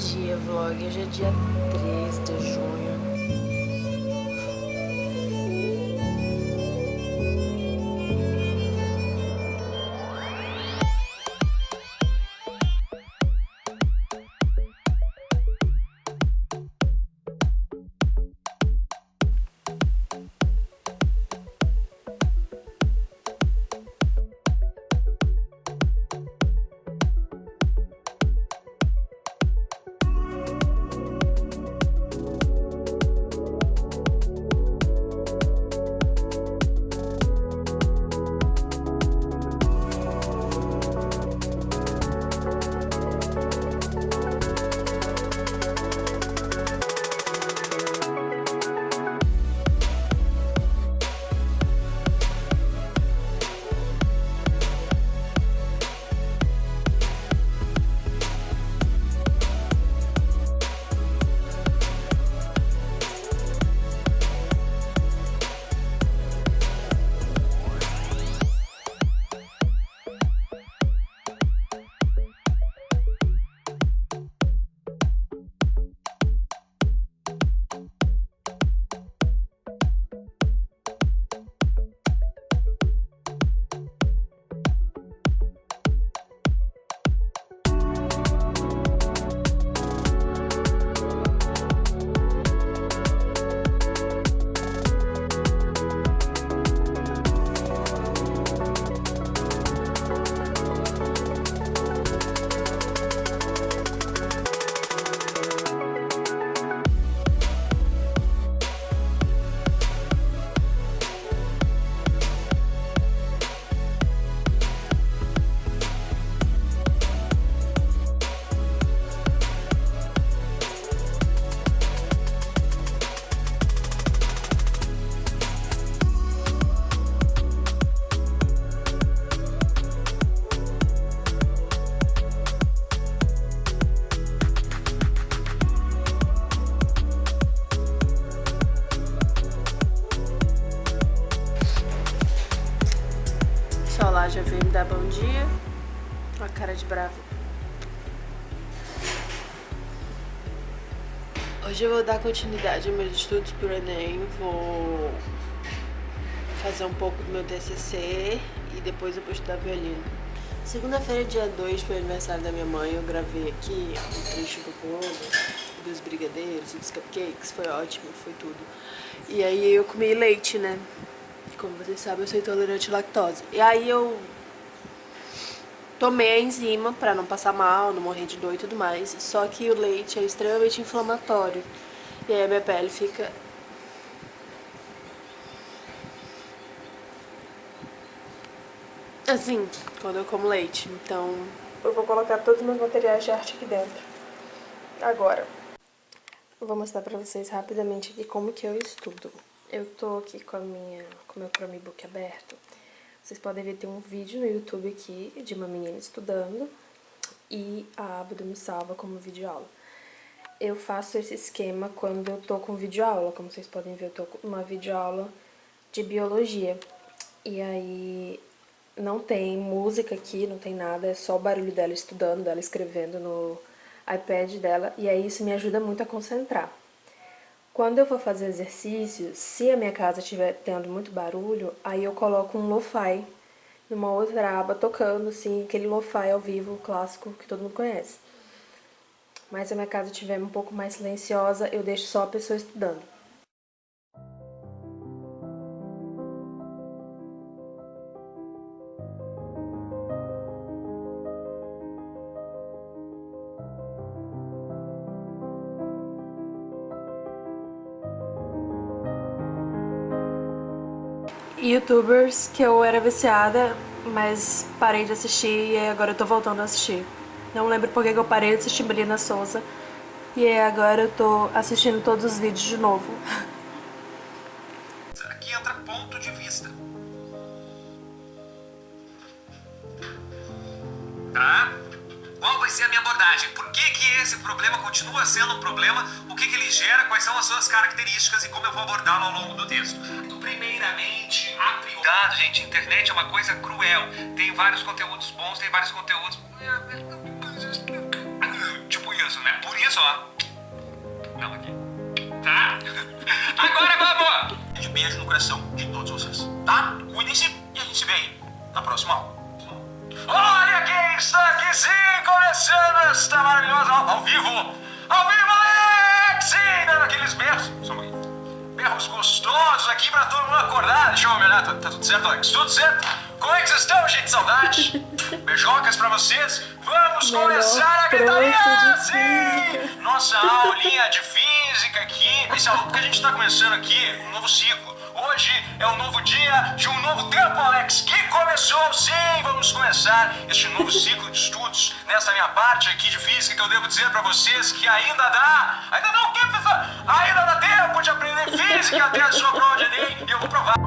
dia, vlog. Hoje é dia 3 de junho. Dar bom dia. Olha a cara de bravo. Hoje eu vou dar continuidade aos meus estudos pro Enem. Vou fazer um pouco do meu TCC e depois eu vou estudar violino. Segunda-feira, dia 2, foi aniversário da minha mãe. Eu gravei aqui um trecho do bolo, dos brigadeiros dos cupcakes. Foi ótimo, foi tudo. E aí eu comi leite, né? Como vocês sabem, eu sou intolerante à lactose. E aí eu tomei a enzima pra não passar mal, não morrer de dor e tudo mais. Só que o leite é extremamente inflamatório. E aí a minha pele fica... Assim, quando eu como leite. Então, eu vou colocar todos os meus materiais de arte aqui dentro. Agora. Eu vou mostrar pra vocês rapidamente aqui como que eu estudo. Eu tô aqui com a minha, com o meu Chromebook aberto. Vocês podem ver, tem um vídeo no YouTube aqui de uma menina estudando e a aba Me Salva como videoaula. Eu faço esse esquema quando eu tô com videoaula, como vocês podem ver, eu tô com uma videoaula de biologia. E aí não tem música aqui, não tem nada, é só o barulho dela estudando, dela escrevendo no iPad dela, e aí isso me ajuda muito a concentrar. Quando eu vou fazer exercício, se a minha casa estiver tendo muito barulho, aí eu coloco um lo-fi numa outra aba tocando, assim, aquele lo-fi ao vivo clássico que todo mundo conhece. Mas se a minha casa estiver um pouco mais silenciosa, eu deixo só a pessoa estudando. Youtubers que eu era viciada, mas parei de assistir e agora eu tô voltando a assistir. Não lembro por que eu parei de assistir Melina Souza e agora eu tô assistindo todos os vídeos de novo. Aqui entra ponto de vista. Tá? Qual vai ser a minha abordagem? Por que, que esse problema continua sendo um problema? O que, que ele gera? Quais são as suas características e como eu vou abordá-lo ao longo do texto? Prioridade, gente, internet é uma coisa cruel. Tem vários conteúdos bons, tem vários conteúdos... Tipo isso, né? Por isso só. Não, aqui. Tá? Agora vamos! De beijo no coração de todos vocês, tá? Cuidem-se e a gente se vê aí na próxima aula. Olha quem está aqui sim, começando esta maravilhosa aula ao vivo! Ao vivo, Alex! Dando aqueles berros. Só um Berros gostosos aqui pra todo mundo acordar. Deixa eu olhar, tá, tá tudo certo, Alex? Tudo certo? Como é que vocês estão, gente? Saudade? Beijocas pra vocês. Vamos Melhor começar a gritaria! Sim! Nossa aulinha de física aqui. Esse é o que a gente tá começando aqui, um novo ciclo. Hoje é um novo dia de um novo tempo, Alex, que começou. Sim, vamos começar este novo ciclo de estudos nessa minha parte aqui de física que eu devo dizer pra vocês que ainda dá. Ainda dá o quê, professor? Ainda dá tempo de aprender física até a sua prova de Enem e eu vou provar.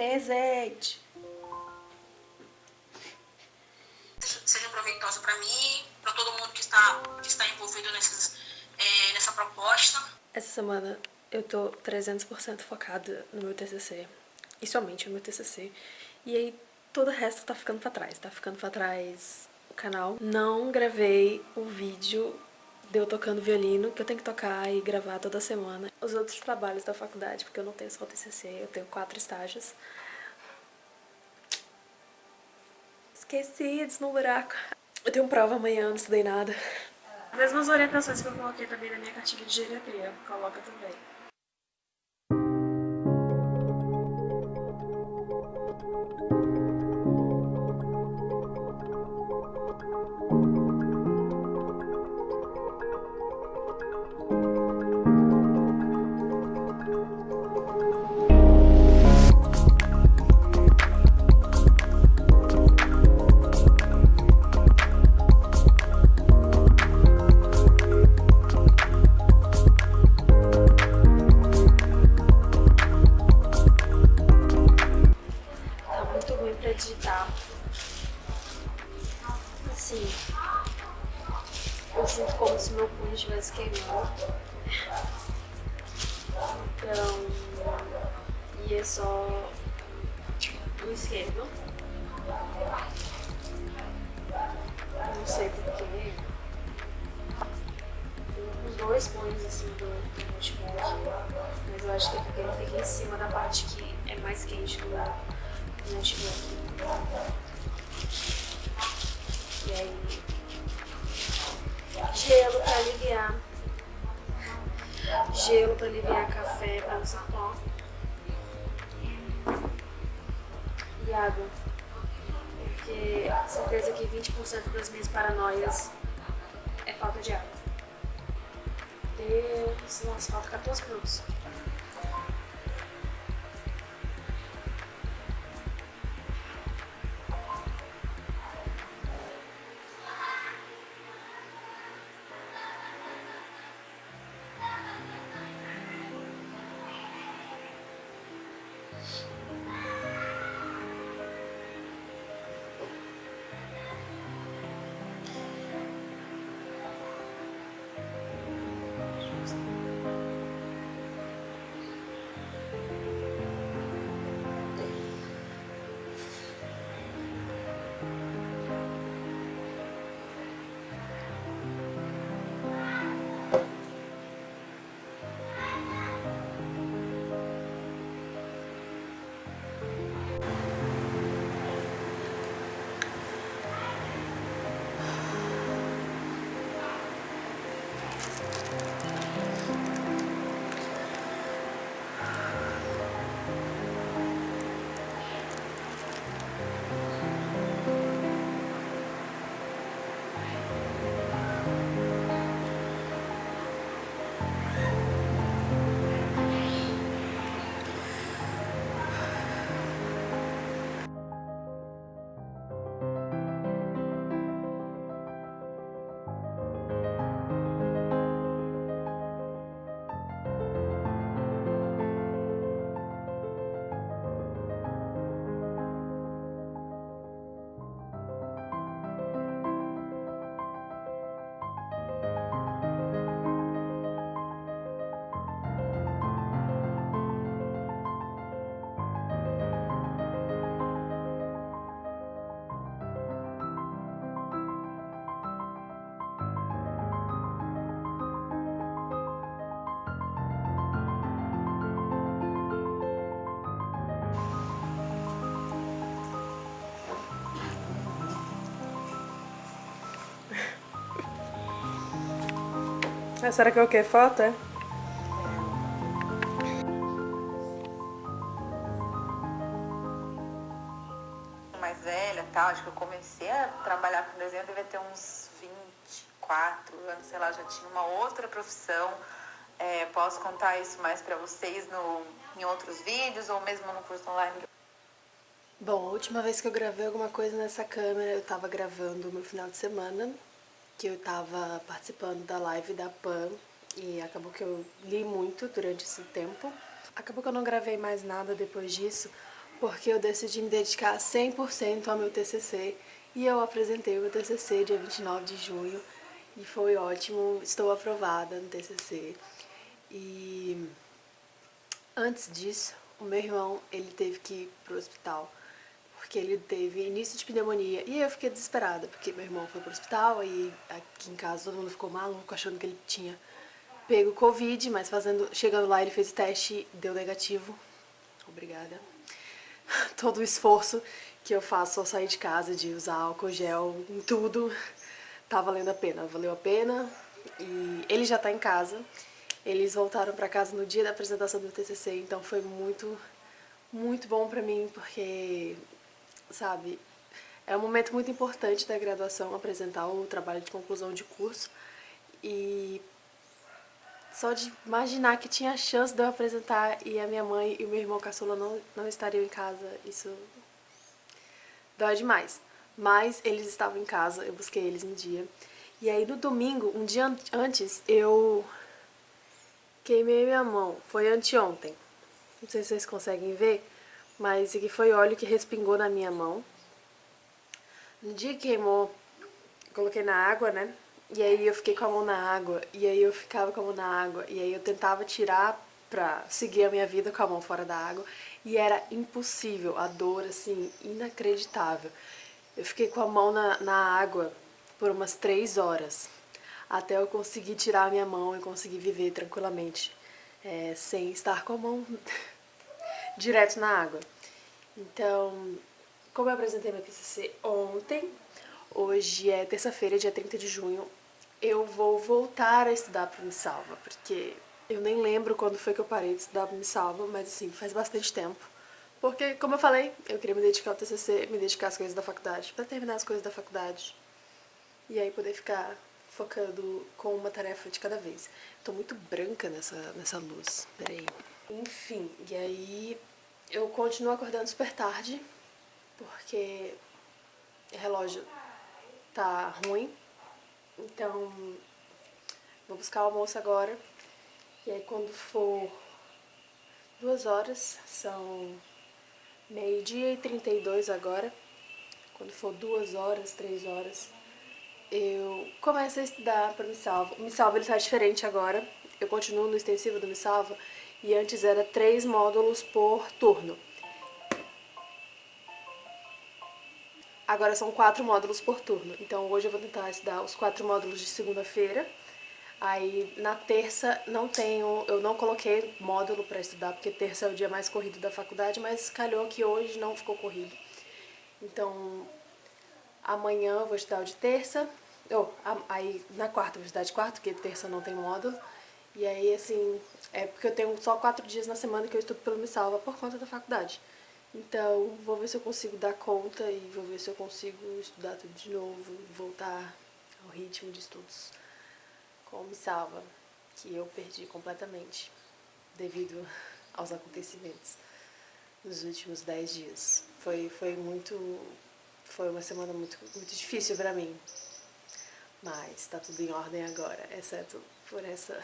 Presente. seja proveitosa para mim, para todo mundo que está, que está envolvido nesses, é, nessa proposta. Essa semana eu tô 300% focada no meu TCC, e somente no meu TCC, e aí todo o resto tá ficando pra trás, tá ficando pra trás o canal. Não gravei o vídeo de eu tocando violino, que eu tenho que tocar e gravar toda semana. Os outros trabalhos da faculdade, porque eu não tenho só o TCC, eu tenho quatro estágios. Esqueci no buraco. Eu tenho prova amanhã, não estudei nada. As mesmas orientações que eu coloquei também na minha cartilha de geriatria, coloca também. Sinto como se meu punho estivesse queimando. Então, e é só o esquerdo. Não sei porquê. Os dois punhos assim do, do notebook. Mas eu acho que é porque ele fica em cima da parte que é mais quente do, do notebook. E aí, gelo pra aliviar. Gelo pra aliviar café pra usar pó. E água. Porque certeza que 20% das minhas paranoias é falta de água. Deus, nossa, falta 14 minutos. Ah, será que é o que? Foto, é? Mais velha, tal, acho que eu comecei a trabalhar com desenho, devia ter uns 24 anos, sei lá, já tinha uma outra profissão. É, posso contar isso mais para vocês no, em outros vídeos ou mesmo no curso online. Bom, a última vez que eu gravei alguma coisa nessa câmera, eu tava gravando o meu final de semana, que eu tava participando da live da PAN, e acabou que eu li muito durante esse tempo. Acabou que eu não gravei mais nada depois disso, porque eu decidi me dedicar 100% ao meu TCC, e eu apresentei o meu TCC dia 29 de junho, e foi ótimo, estou aprovada no TCC. E antes disso, o meu irmão, ele teve que ir pro hospital porque ele teve início de pneumonia. E eu fiquei desesperada, porque meu irmão foi pro hospital e aqui em casa todo mundo ficou maluco, achando que ele tinha pego Covid, mas fazendo, chegando lá ele fez o teste deu negativo. Obrigada. Todo o esforço que eu faço ao sair de casa, de usar álcool gel em tudo, tá valendo a pena. Valeu a pena e ele já tá em casa. Eles voltaram pra casa no dia da apresentação do TCC, então foi muito, muito bom pra mim, porque sabe? É um momento muito importante da graduação apresentar o trabalho de conclusão de curso e só de imaginar que tinha a chance de eu apresentar e a minha mãe e o meu irmão caçula não, não estariam em casa, isso dói demais. Mas eles estavam em casa, eu busquei eles no dia. E aí no domingo, um dia antes, eu queimei minha mão. Foi anteontem. Não sei se vocês conseguem ver, mas aqui foi óleo que respingou na minha mão. No dia que queimou, coloquei na água, né? E aí eu fiquei com a mão na água, e aí eu ficava com a mão na água, e aí eu tentava tirar pra seguir a minha vida com a mão fora da água, e era impossível, a dor, assim, inacreditável. Eu fiquei com a mão na, na água por umas três horas, até eu conseguir tirar a minha mão e conseguir viver tranquilamente, é, sem estar com a mão direto na água. Então, como eu apresentei meu TCC ontem, hoje é terça-feira, dia 30 de junho, eu vou voltar a estudar para o Salva, porque eu nem lembro quando foi que eu parei de estudar para o Salva, mas assim, faz bastante tempo. Porque, como eu falei, eu queria me dedicar ao TCC, me dedicar às coisas da faculdade, para terminar as coisas da faculdade. E aí poder ficar focando com uma tarefa de cada vez. Tô muito branca nessa, nessa luz, peraí. Enfim, e aí eu continuo acordando super tarde, porque o relógio tá ruim. Então, vou buscar o almoço agora. E aí quando for duas horas, são meio-dia e 32 agora. Quando for duas horas, três horas, eu começo a estudar para o Me Salva. O Me Salva ele tá diferente agora. Eu continuo no extensivo do Me Salva e antes era três módulos por turno. Agora são quatro módulos por turno, então hoje eu vou tentar estudar os quatro módulos de segunda-feira. Aí na terça não tenho, eu não coloquei módulo para estudar, porque terça é o dia mais corrido da faculdade, mas calhou que hoje não ficou corrido. Então amanhã eu vou estudar o de terça, oh, aí na quarta eu vou estudar de quarta, porque terça não tem módulo. E aí, assim, é porque eu tenho só quatro dias na semana que eu estudo pelo Me Salva por conta da faculdade. Então, vou ver se eu consigo dar conta e vou ver se eu consigo estudar tudo de novo, voltar ao ritmo de estudos com Me Salva, que eu perdi completamente devido aos acontecimentos nos últimos dez dias. Foi, foi muito... foi uma semana muito, muito difícil pra mim, mas tá tudo em ordem agora, exceto por essa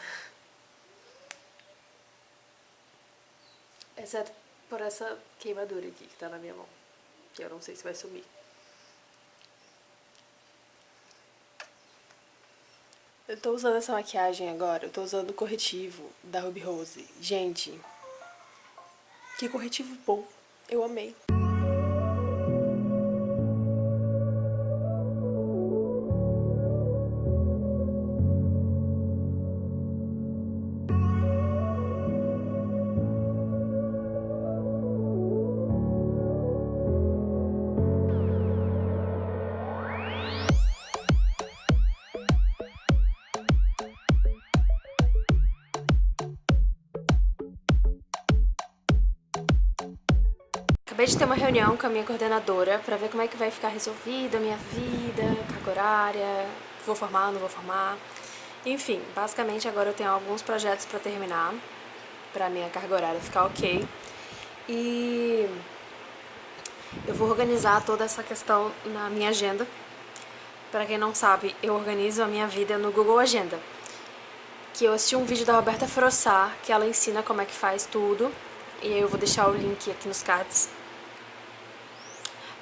Exceto por essa queimadura aqui que tá na minha mão. Que eu não sei se vai sumir. Eu tô usando essa maquiagem agora, eu tô usando o corretivo da Ruby Rose. Gente, que corretivo bom. Eu amei. De ter uma reunião com a minha coordenadora pra ver como é que vai ficar resolvida a minha vida, carga horária, vou formar, não vou formar. Enfim, basicamente agora eu tenho alguns projetos pra terminar, pra minha carga horária ficar ok. E eu vou organizar toda essa questão na minha agenda. Pra quem não sabe, eu organizo a minha vida no Google Agenda. Que eu assisti um vídeo da Roberta Frossar, que ela ensina como é que faz tudo. E eu vou deixar o link aqui nos cards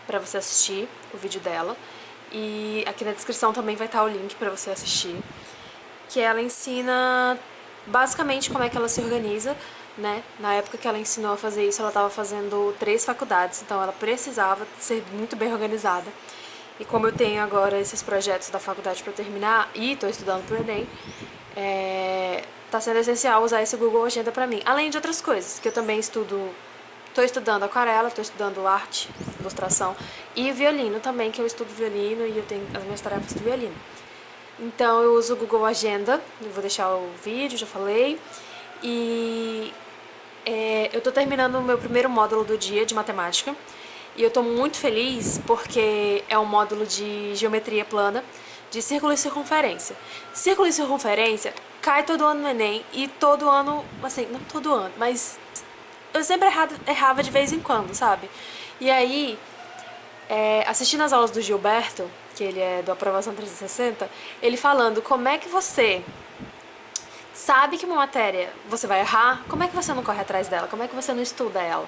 pra você assistir o vídeo dela. E aqui na descrição também vai estar o link pra você assistir. Que ela ensina basicamente como é que ela se organiza né? Na época que ela ensinou a fazer isso, ela estava fazendo três faculdades, então ela precisava ser muito bem organizada. E como eu tenho agora esses projetos da faculdade para terminar e estou estudando para o Enem, é, tá sendo essencial usar esse Google Agenda para mim. Além de outras coisas, que eu também estudo, estou estudando aquarela, estou estudando arte, ilustração e violino também, que eu estudo violino e eu tenho as minhas tarefas do violino. Então eu uso o Google Agenda, eu vou deixar o vídeo, já falei. E é, eu tô terminando o meu primeiro módulo do dia de matemática e eu tô muito feliz porque é um módulo de geometria plana, de círculo e circunferência. Círculo e circunferência cai todo ano no Enem e todo ano, assim, não todo ano, mas eu sempre errava, errava de vez em quando, sabe? E aí, é, assistindo as aulas do Gilberto, que ele é do Aprovação 360, ele falando como é que você sabe que uma matéria você vai errar, como é que você não corre atrás dela? Como é que você não estuda ela?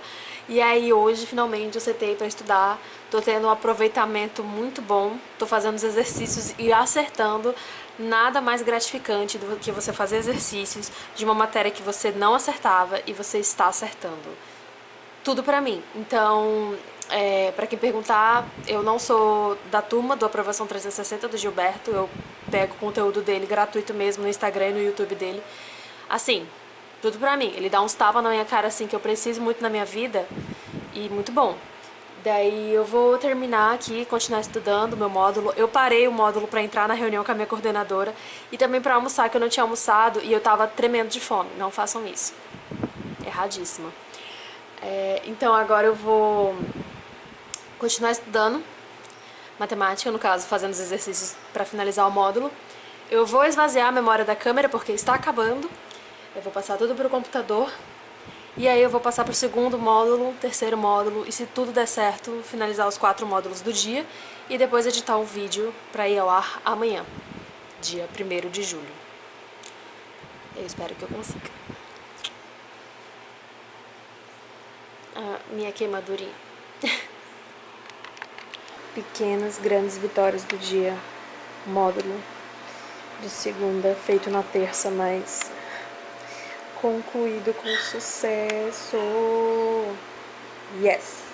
E aí hoje, finalmente, eu sentei para estudar, tô tendo um aproveitamento muito bom, tô fazendo os exercícios e acertando, nada mais gratificante do que você fazer exercícios de uma matéria que você não acertava e você está acertando. Tudo pra mim. Então, é, pra quem perguntar, eu não sou da turma do Aprovação 360 do Gilberto, eu pego o conteúdo dele gratuito mesmo no Instagram e no YouTube dele. Assim, tudo pra mim. Ele dá uns tapas na minha cara assim que eu preciso muito na minha vida e muito bom. Daí eu vou terminar aqui, continuar estudando meu módulo. Eu parei o módulo pra entrar na reunião com a minha coordenadora e também pra almoçar, que eu não tinha almoçado e eu tava tremendo de fome. Não façam isso. Erradíssima. É, então agora eu vou continuar estudando matemática, no caso, fazendo os exercícios para finalizar o módulo. Eu vou esvaziar a memória da câmera porque está acabando. Eu vou passar tudo para o computador. E aí eu vou passar para o segundo módulo, terceiro módulo e se tudo der certo, finalizar os quatro módulos do dia e depois editar um vídeo para ir ao ar amanhã, dia 1 de julho. Eu espero que eu consiga. Ah, minha queimadurinha. Pequenas, grandes vitórias do dia. Módulo de segunda, feito na terça, mas concluído com sucesso. Yes!